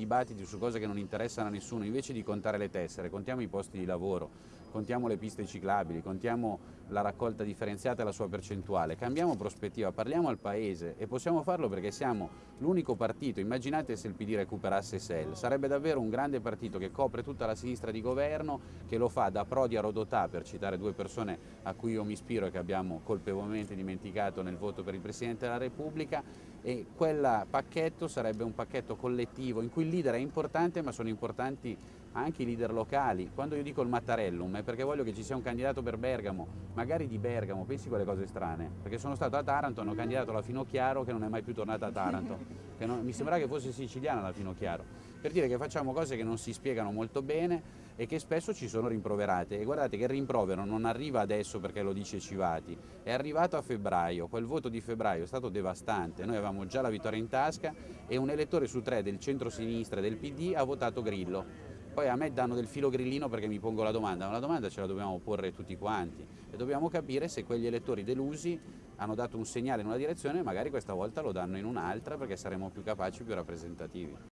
dibattiti su cose che non interessano a nessuno, invece di contare le tessere, contiamo i posti di lavoro, contiamo le piste ciclabili, contiamo la raccolta differenziata e la sua percentuale, cambiamo prospettiva, parliamo al Paese e possiamo farlo perché siamo l'unico partito, immaginate se il PD recuperasse SEL, sarebbe davvero un grande partito che copre tutta la sinistra di governo, che lo fa da Prodi a Rodotà, per citare due persone a cui io mi ispiro e che abbiamo colpevolmente dimenticato nel voto per il Presidente della Repubblica e quel pacchetto sarebbe un pacchetto collettivo in cui il leader è importante ma sono importanti anche i leader locali. Quando io dico il Mattarellum è perché voglio che ci sia un candidato per Bergamo, magari di Bergamo, pensi quelle cose strane, perché sono stato a Taranto, hanno candidato la Finocchiaro che non è mai più tornata a Taranto, non, mi sembra che fosse siciliana la Finocchiaro, per dire che facciamo cose che non si spiegano molto bene e che spesso ci sono rimproverate. E guardate che il rimprovero non arriva adesso perché lo dice Civati, è arrivato a febbraio, quel voto di febbraio è stato devastante, noi avevamo già la vittoria in tasca e un elettore su tre del centro-sinistra e del PD ha votato Grillo poi a me danno del filo grillino perché mi pongo la domanda, ma la domanda ce la dobbiamo porre tutti quanti e dobbiamo capire se quegli elettori delusi hanno dato un segnale in una direzione e magari questa volta lo danno in un'altra perché saremo più capaci, più rappresentativi.